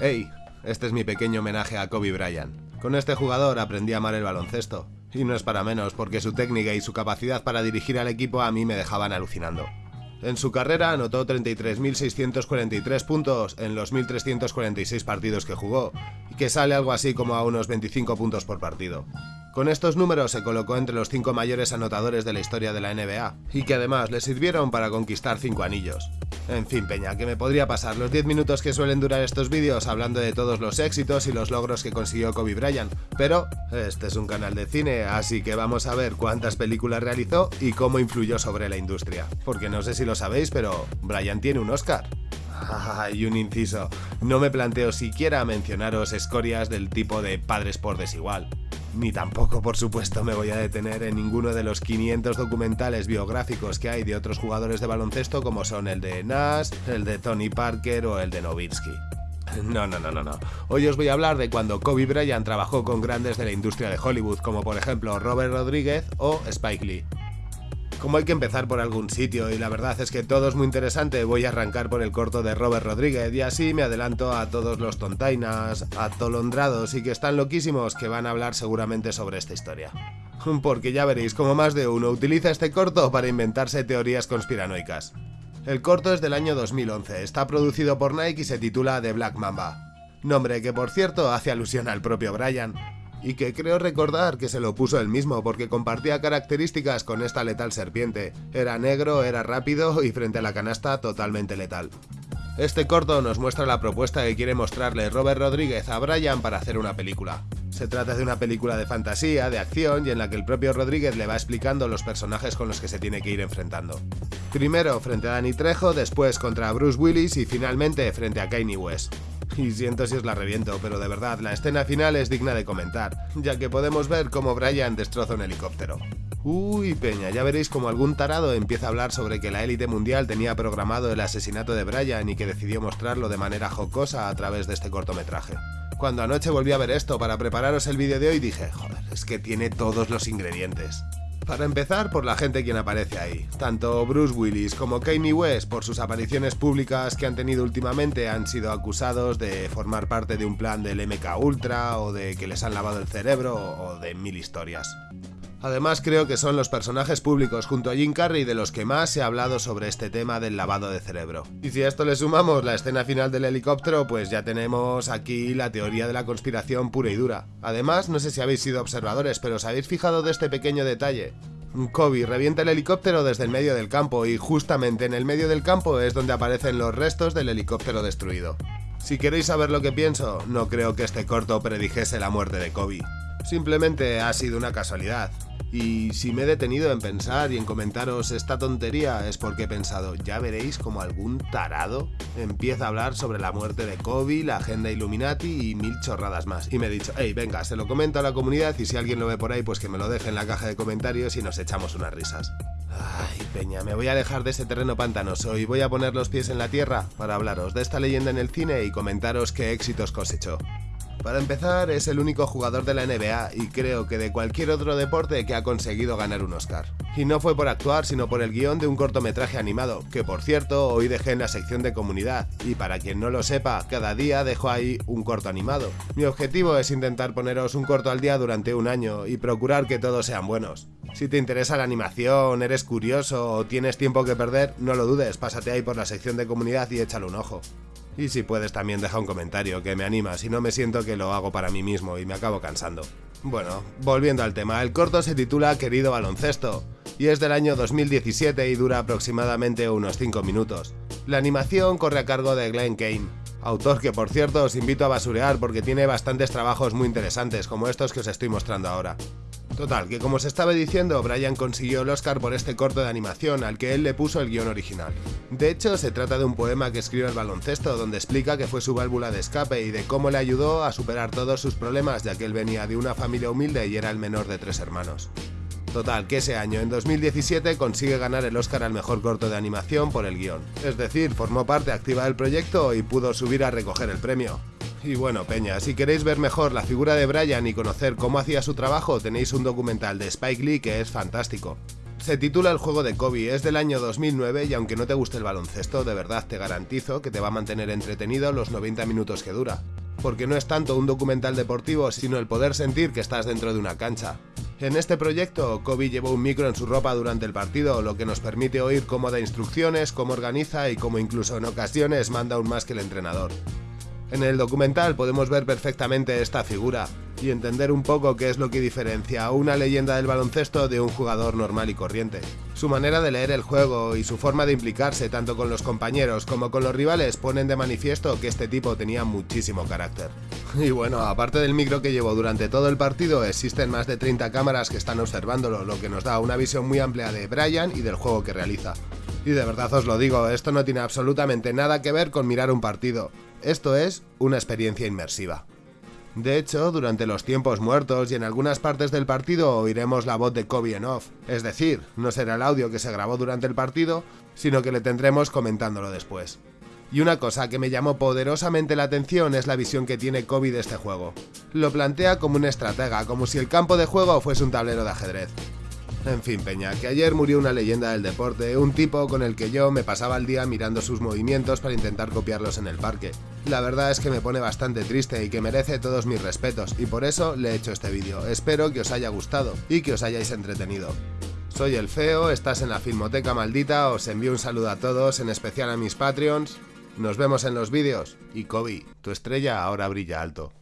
Hey, este es mi pequeño homenaje a Kobe Bryant. Con este jugador aprendí a amar el baloncesto. Y no es para menos, porque su técnica y su capacidad para dirigir al equipo a mí me dejaban alucinando. En su carrera anotó 33.643 puntos en los 1.346 partidos que jugó, y que sale algo así como a unos 25 puntos por partido. Con estos números se colocó entre los 5 mayores anotadores de la historia de la NBA, y que además le sirvieron para conquistar 5 anillos. En fin, Peña, que me podría pasar los 10 minutos que suelen durar estos vídeos hablando de todos los éxitos y los logros que consiguió Kobe Bryant, pero este es un canal de cine, así que vamos a ver cuántas películas realizó y cómo influyó sobre la industria. Porque no sé si lo sabéis, pero Bryant tiene un Oscar. y un inciso, no me planteo siquiera mencionaros escorias del tipo de padres por desigual. Ni tampoco, por supuesto, me voy a detener en ninguno de los 500 documentales biográficos que hay de otros jugadores de baloncesto como son el de Nash, el de Tony Parker o el de Nowitzki. No, no, no, no, no. Hoy os voy a hablar de cuando Kobe Bryant trabajó con grandes de la industria de Hollywood, como por ejemplo Robert Rodríguez o Spike Lee. Como hay que empezar por algún sitio y la verdad es que todo es muy interesante, voy a arrancar por el corto de Robert Rodríguez y así me adelanto a todos los tontainas, atolondrados y que están loquísimos que van a hablar seguramente sobre esta historia. Porque ya veréis como más de uno utiliza este corto para inventarse teorías conspiranoicas. El corto es del año 2011, está producido por Nike y se titula The Black Mamba. Nombre que por cierto hace alusión al propio Brian, y que creo recordar que se lo puso él mismo porque compartía características con esta letal serpiente. Era negro, era rápido y frente a la canasta totalmente letal. Este corto nos muestra la propuesta que quiere mostrarle Robert Rodríguez a Brian para hacer una película. Se trata de una película de fantasía, de acción y en la que el propio Rodríguez le va explicando los personajes con los que se tiene que ir enfrentando. Primero frente a Danny Trejo, después contra Bruce Willis y finalmente frente a Kanye West. Y siento si os la reviento, pero de verdad, la escena final es digna de comentar, ya que podemos ver cómo Brian destroza un helicóptero. Uy, peña, ya veréis como algún tarado empieza a hablar sobre que la élite mundial tenía programado el asesinato de Brian y que decidió mostrarlo de manera jocosa a través de este cortometraje. Cuando anoche volví a ver esto para prepararos el vídeo de hoy dije, joder, es que tiene todos los ingredientes. Para empezar, por la gente quien aparece ahí. Tanto Bruce Willis como Kanye West, por sus apariciones públicas que han tenido últimamente, han sido acusados de formar parte de un plan del MK Ultra o de que les han lavado el cerebro o de mil historias. Además creo que son los personajes públicos junto a Jim Carrey de los que más se ha hablado sobre este tema del lavado de cerebro. Y si a esto le sumamos la escena final del helicóptero, pues ya tenemos aquí la teoría de la conspiración pura y dura. Además, no sé si habéis sido observadores, pero os habéis fijado de este pequeño detalle. Kobe revienta el helicóptero desde el medio del campo y justamente en el medio del campo es donde aparecen los restos del helicóptero destruido. Si queréis saber lo que pienso, no creo que este corto predijese la muerte de Kobe. Simplemente ha sido una casualidad. Y si me he detenido en pensar y en comentaros esta tontería es porque he pensado, ya veréis como algún tarado empieza a hablar sobre la muerte de Kobe, la agenda Illuminati y mil chorradas más. Y me he dicho, hey, venga, se lo comento a la comunidad y si alguien lo ve por ahí, pues que me lo deje en la caja de comentarios y nos echamos unas risas. Ay, peña, me voy a alejar de ese terreno pantanoso y voy a poner los pies en la tierra para hablaros de esta leyenda en el cine y comentaros qué éxitos cosechó. Para empezar, es el único jugador de la NBA y creo que de cualquier otro deporte que ha conseguido ganar un Oscar. Y no fue por actuar, sino por el guion de un cortometraje animado, que por cierto hoy dejé en la sección de comunidad, y para quien no lo sepa, cada día dejo ahí un corto animado. Mi objetivo es intentar poneros un corto al día durante un año y procurar que todos sean buenos. Si te interesa la animación, eres curioso o tienes tiempo que perder, no lo dudes, pásate ahí por la sección de comunidad y échale un ojo. Y si puedes también deja un comentario que me anima, si no me siento que lo hago para mí mismo y me acabo cansando. Bueno, volviendo al tema, el corto se titula Querido baloncesto y es del año 2017 y dura aproximadamente unos 5 minutos. La animación corre a cargo de Glenn Kane, autor que por cierto os invito a basurear porque tiene bastantes trabajos muy interesantes como estos que os estoy mostrando ahora. Total, que como os estaba diciendo, Brian consiguió el Oscar por este corto de animación al que él le puso el guion original. De hecho, se trata de un poema que escribe el baloncesto donde explica que fue su válvula de escape y de cómo le ayudó a superar todos sus problemas ya que él venía de una familia humilde y era el menor de tres hermanos. Total, que ese año, en 2017, consigue ganar el Oscar al mejor corto de animación por el guion. Es decir, formó parte activa del proyecto y pudo subir a recoger el premio. Y bueno, Peña, si queréis ver mejor la figura de Brian y conocer cómo hacía su trabajo, tenéis un documental de Spike Lee que es fantástico. Se titula El juego de Kobe, es del año 2009 y aunque no te guste el baloncesto, de verdad te garantizo que te va a mantener entretenido los 90 minutos que dura. Porque no es tanto un documental deportivo, sino el poder sentir que estás dentro de una cancha. En este proyecto, Kobe llevó un micro en su ropa durante el partido, lo que nos permite oír cómo da instrucciones, cómo organiza y cómo incluso en ocasiones manda aún más que el entrenador. En el documental podemos ver perfectamente esta figura y entender un poco qué es lo que diferencia a una leyenda del baloncesto de un jugador normal y corriente. Su manera de leer el juego y su forma de implicarse tanto con los compañeros como con los rivales ponen de manifiesto que este tipo tenía muchísimo carácter. Y bueno, aparte del micro que llevó durante todo el partido, existen más de 30 cámaras que están observándolo, lo que nos da una visión muy amplia de Brian y del juego que realiza. Y de verdad os lo digo, esto no tiene absolutamente nada que ver con mirar un partido. Esto es una experiencia inmersiva. De hecho, durante los tiempos muertos y en algunas partes del partido oiremos la voz de Kobe en off, es decir, no será el audio que se grabó durante el partido, sino que le tendremos comentándolo después. Y una cosa que me llamó poderosamente la atención es la visión que tiene Kobe de este juego. Lo plantea como un estratega, como si el campo de juego fuese un tablero de ajedrez. En fin, Peña, que ayer murió una leyenda del deporte, un tipo con el que yo me pasaba el día mirando sus movimientos para intentar copiarlos en el parque. La verdad es que me pone bastante triste y que merece todos mis respetos, y por eso le he hecho este vídeo. Espero que os haya gustado y que os hayáis entretenido. Soy el Feo, estás en la Filmoteca Maldita, os envío un saludo a todos, en especial a mis Patreons. Nos vemos en los vídeos, y Kobe, tu estrella ahora brilla alto.